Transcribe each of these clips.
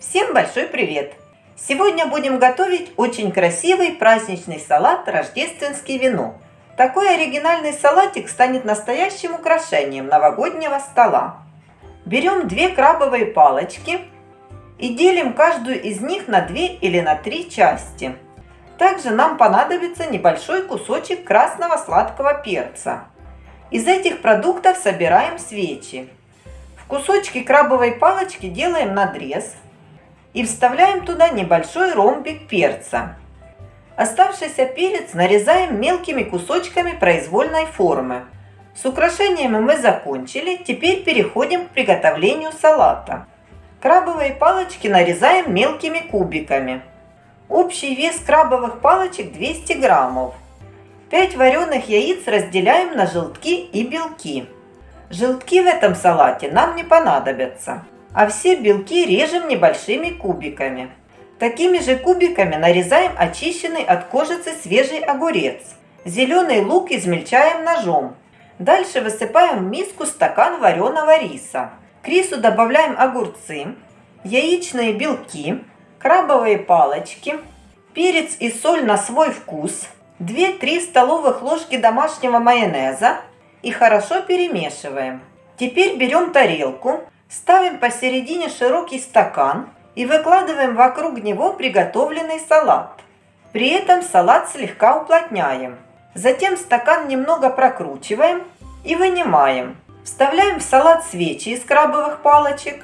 Всем большой привет! Сегодня будем готовить очень красивый праздничный салат «Рождественский вино». Такой оригинальный салатик станет настоящим украшением новогоднего стола. Берем две крабовые палочки и делим каждую из них на две или на три части. Также нам понадобится небольшой кусочек красного сладкого перца. Из этих продуктов собираем свечи. В кусочки крабовой палочки делаем надрез – и вставляем туда небольшой ромбик перца. Оставшийся перец нарезаем мелкими кусочками произвольной формы. С украшениями мы закончили, теперь переходим к приготовлению салата. Крабовые палочки нарезаем мелкими кубиками. Общий вес крабовых палочек 200 граммов. 5 вареных яиц разделяем на желтки и белки. Желтки в этом салате нам не понадобятся а все белки режем небольшими кубиками. Такими же кубиками нарезаем очищенный от кожицы свежий огурец. Зеленый лук измельчаем ножом. Дальше высыпаем в миску стакан вареного риса. К рису добавляем огурцы, яичные белки, крабовые палочки, перец и соль на свой вкус, 2-3 столовых ложки домашнего майонеза и хорошо перемешиваем. Теперь берем тарелку, Ставим посередине широкий стакан и выкладываем вокруг него приготовленный салат. При этом салат слегка уплотняем. Затем стакан немного прокручиваем и вынимаем. Вставляем в салат свечи из крабовых палочек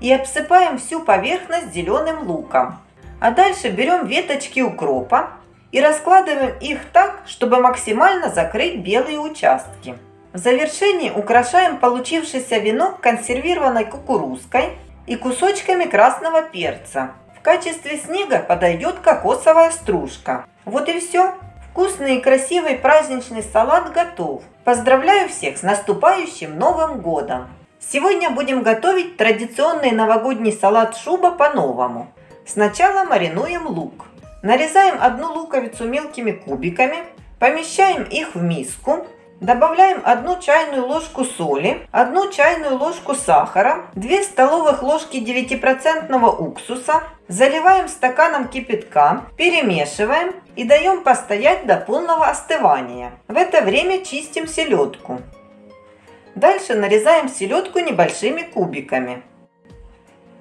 и обсыпаем всю поверхность зеленым луком. А дальше берем веточки укропа и раскладываем их так, чтобы максимально закрыть белые участки. В завершении украшаем получившийся венок консервированной кукурузкой и кусочками красного перца. В качестве снега подойдет кокосовая стружка. Вот и все. Вкусный и красивый праздничный салат готов. Поздравляю всех с наступающим Новым Годом! Сегодня будем готовить традиционный новогодний салат шуба по-новому. Сначала маринуем лук. Нарезаем одну луковицу мелкими кубиками, помещаем их в миску, Добавляем 1 чайную ложку соли, 1 чайную ложку сахара, 2 столовых ложки 9% уксуса, заливаем стаканом кипятка, перемешиваем и даем постоять до полного остывания. В это время чистим селедку. Дальше нарезаем селедку небольшими кубиками.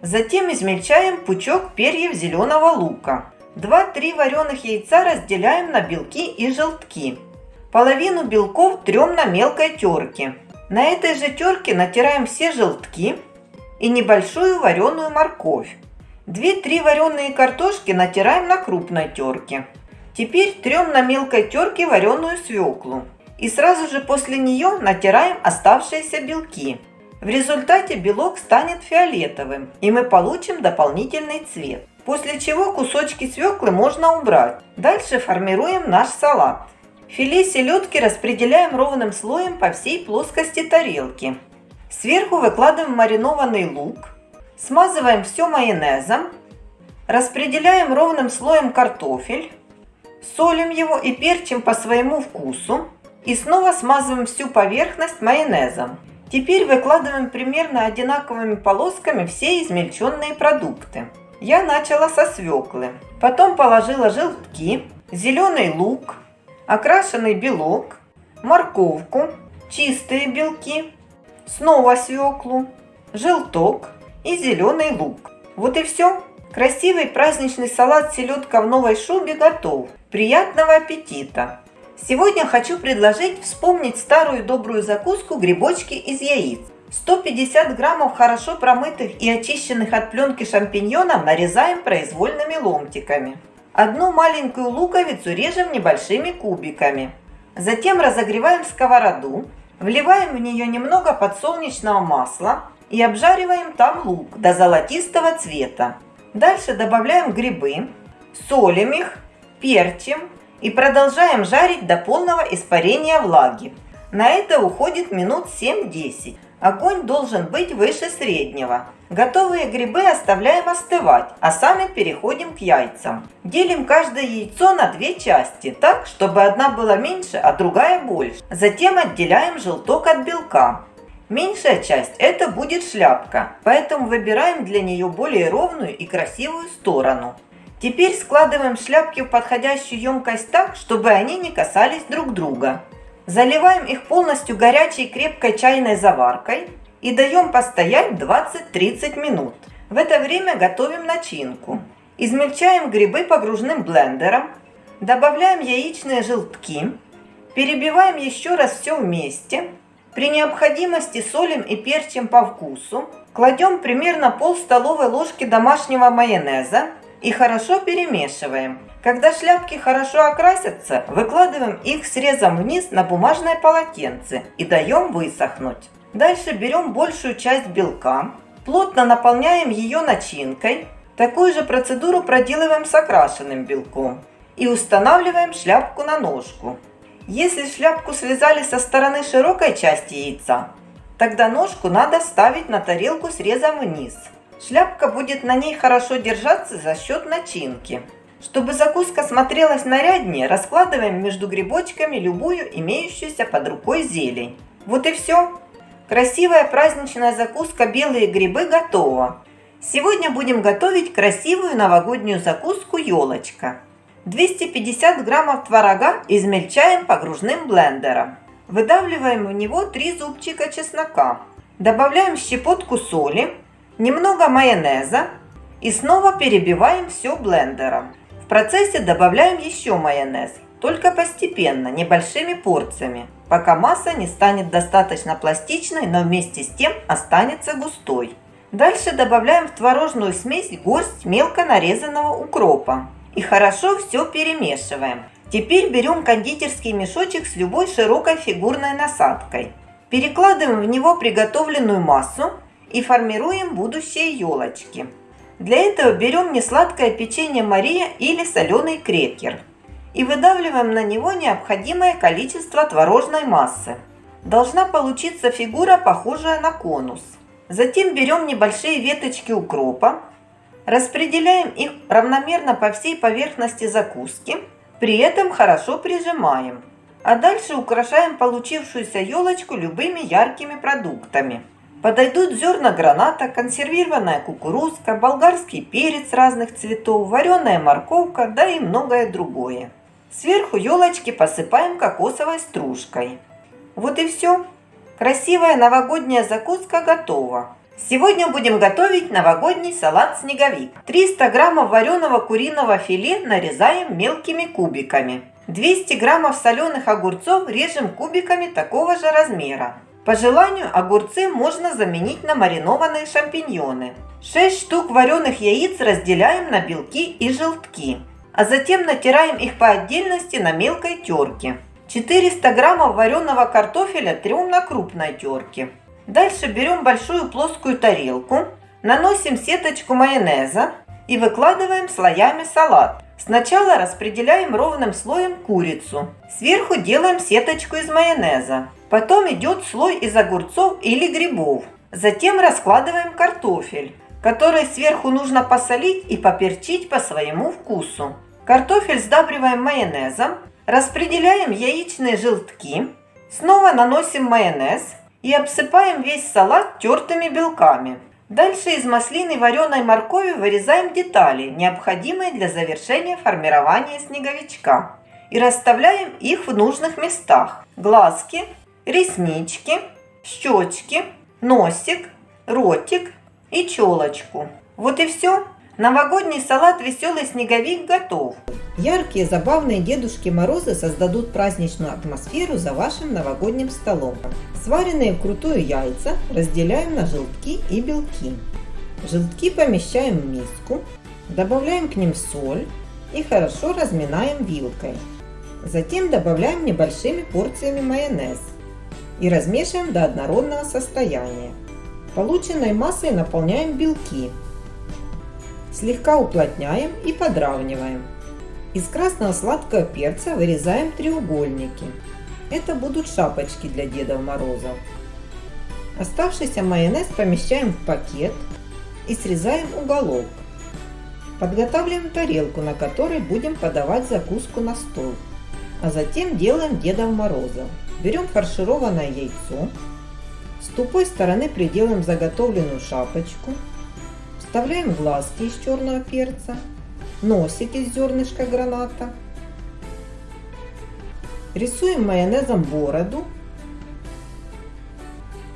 Затем измельчаем пучок перьев зеленого лука. 2-3 вареных яйца разделяем на белки и желтки. Половину белков трем на мелкой терке. На этой же терке натираем все желтки и небольшую вареную морковь. 2-3 вареные картошки натираем на крупной терке. Теперь трем на мелкой терке вареную свеклу. И сразу же после нее натираем оставшиеся белки. В результате белок станет фиолетовым, и мы получим дополнительный цвет. После чего кусочки свеклы можно убрать. Дальше формируем наш салат. Филе селедки распределяем ровным слоем по всей плоскости тарелки. Сверху выкладываем маринованный лук. Смазываем все майонезом. Распределяем ровным слоем картофель. Солим его и перчим по своему вкусу. И снова смазываем всю поверхность майонезом. Теперь выкладываем примерно одинаковыми полосками все измельченные продукты. Я начала со свеклы. Потом положила желтки, зеленый лук, окрашенный белок, морковку, чистые белки, снова свеклу, желток и зеленый лук. Вот и все. Красивый праздничный салат селедка в новой шубе готов. Приятного аппетита! Сегодня хочу предложить вспомнить старую добрую закуску грибочки из яиц. 150 граммов хорошо промытых и очищенных от пленки шампиньонов нарезаем произвольными ломтиками. Одну маленькую луковицу режем небольшими кубиками. Затем разогреваем сковороду, вливаем в нее немного подсолнечного масла и обжариваем там лук до золотистого цвета. Дальше добавляем грибы, солим их, перчим и продолжаем жарить до полного испарения влаги. На это уходит минут 7-10. Огонь должен быть выше среднего. Готовые грибы оставляем остывать, а сами переходим к яйцам. Делим каждое яйцо на две части, так, чтобы одна была меньше, а другая больше. Затем отделяем желток от белка. Меньшая часть – это будет шляпка, поэтому выбираем для нее более ровную и красивую сторону. Теперь складываем шляпки в подходящую емкость так, чтобы они не касались друг друга. Заливаем их полностью горячей крепкой чайной заваркой и даем постоять 20-30 минут. В это время готовим начинку. Измельчаем грибы погружным блендером, добавляем яичные желтки, перебиваем еще раз все вместе. При необходимости солим и перчим по вкусу. Кладем примерно пол столовой ложки домашнего майонеза и хорошо перемешиваем. Когда шляпки хорошо окрасятся, выкладываем их срезом вниз на бумажное полотенце и даем высохнуть. Дальше берем большую часть белка, плотно наполняем ее начинкой. Такую же процедуру проделываем с окрашенным белком. И устанавливаем шляпку на ножку. Если шляпку связали со стороны широкой части яйца, тогда ножку надо ставить на тарелку срезом вниз. Шляпка будет на ней хорошо держаться за счет начинки. Чтобы закуска смотрелась наряднее, раскладываем между грибочками любую имеющуюся под рукой зелень. Вот и все. Красивая праздничная закуска «Белые грибы» готова. Сегодня будем готовить красивую новогоднюю закуску «Елочка». 250 граммов творога измельчаем погружным блендером. Выдавливаем в него 3 зубчика чеснока. Добавляем щепотку соли, немного майонеза и снова перебиваем все блендером. Процессе добавляем еще майонез, только постепенно, небольшими порциями, пока масса не станет достаточно пластичной, но вместе с тем останется густой. Дальше добавляем в творожную смесь горсть мелко нарезанного укропа и хорошо все перемешиваем. Теперь берем кондитерский мешочек с любой широкой фигурной насадкой. Перекладываем в него приготовленную массу и формируем будущие елочки. Для этого берем несладкое печенье Мария или соленый крекер и выдавливаем на него необходимое количество творожной массы. Должна получиться фигура, похожая на конус. Затем берем небольшие веточки укропа, распределяем их равномерно по всей поверхности закуски, при этом хорошо прижимаем. А дальше украшаем получившуюся елочку любыми яркими продуктами – Подойдут зерна граната, консервированная кукурузка, болгарский перец разных цветов, вареная морковка, да и многое другое. Сверху елочки посыпаем кокосовой стружкой. Вот и все. Красивая новогодняя закуска готова. Сегодня будем готовить новогодний салат снеговик. 300 граммов вареного куриного филе нарезаем мелкими кубиками. 200 граммов соленых огурцов режем кубиками такого же размера. По желанию огурцы можно заменить на маринованные шампиньоны. 6 штук вареных яиц разделяем на белки и желтки, а затем натираем их по отдельности на мелкой терке. 400 граммов вареного картофеля трем на крупной терке. Дальше берем большую плоскую тарелку, наносим сеточку майонеза и выкладываем слоями салат. Сначала распределяем ровным слоем курицу. Сверху делаем сеточку из майонеза. Потом идет слой из огурцов или грибов. Затем раскладываем картофель, который сверху нужно посолить и поперчить по своему вкусу. Картофель сдабриваем майонезом, распределяем яичные желтки, снова наносим майонез и обсыпаем весь салат тертыми белками. Дальше из маслины вареной моркови вырезаем детали, необходимые для завершения формирования снеговичка. И расставляем их в нужных местах. Глазки, реснички, щечки, носик, ротик и челочку. Вот и все. Новогодний салат «Веселый снеговик» готов. Яркие, забавные Дедушки Морозы создадут праздничную атмосферу за вашим новогодним столом. Сваренные вкрутую яйца разделяем на желтки и белки. Желтки помещаем в миску, добавляем к ним соль и хорошо разминаем вилкой. Затем добавляем небольшими порциями майонез и размешиваем до однородного состояния. Полученной массой наполняем белки. Слегка уплотняем и подравниваем. Из красного сладкого перца вырезаем треугольники. Это будут шапочки для Деда Мороза. Оставшийся майонез помещаем в пакет и срезаем уголок. Подготавливаем тарелку, на которой будем подавать закуску на стол. А затем делаем Деда Мороза. Берем фаршированное яйцо, С тупой стороны приделаем заготовленную шапочку. Вставляем глазки из черного перца, носик из зернышка граната. Рисуем майонезом бороду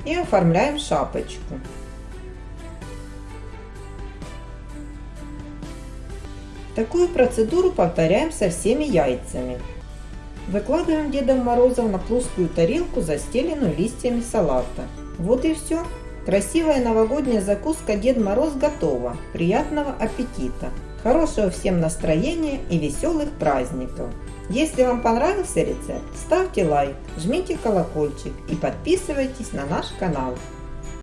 и оформляем шапочку. Такую процедуру повторяем со всеми яйцами. Выкладываем Дедом Морозом на плоскую тарелку, застеленную листьями салата. Вот и все. Красивая новогодняя закуска Дед Мороз готова. Приятного аппетита! Хорошего всем настроения и веселых праздников! Если вам понравился рецепт, ставьте лайк, жмите колокольчик и подписывайтесь на наш канал.